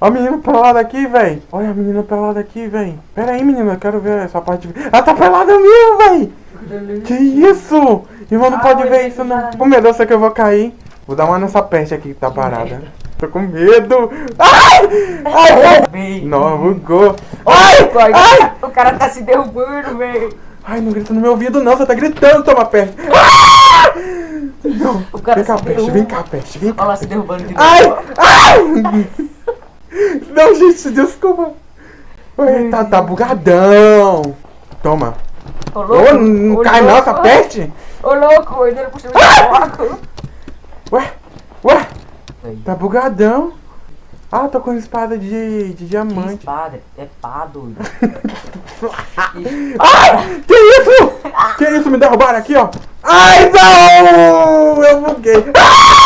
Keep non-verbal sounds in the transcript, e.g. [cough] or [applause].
Ó a menina pelada aqui, véi. Olha a menina pelada aqui, véi. Pera aí, menina, eu quero ver essa parte. Ela tá pelada mesmo, véi. Que isso? Irmão, não Ah, pode ver isso, não. Com medo, eu sei que eu vou cair. Vou dar uma nessa peste aqui que tá parada. Tô com medo. Ai! Ai! Véi. Não, bugou. Ai! Ai, Ai! O cara tá se derrubando, velho. Ai, não grita no meu ouvido não, você tá gritando, toma peste. Ah! Não, O cara vem cá, se peste, derruba. vem cá, peste, vem cá. Olha lá se derrubando de novo. Ai! Ai! Não, gente, desculpa. Oi, tá, tá bugadão. Toma. Ô, louco, Ô, não ô, cai louco. não, tá peste? Ô, louco, ele puxou o Ué, ué. Aí. Tá bugadão. Ah, tô com espada de, de diamante. Que espada? É pá, doido. Ai, [laughs] ah! que isso? que isso? Me derrubaram aqui, ó. Ai, não! Eu buguei. Ah!